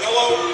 Hello?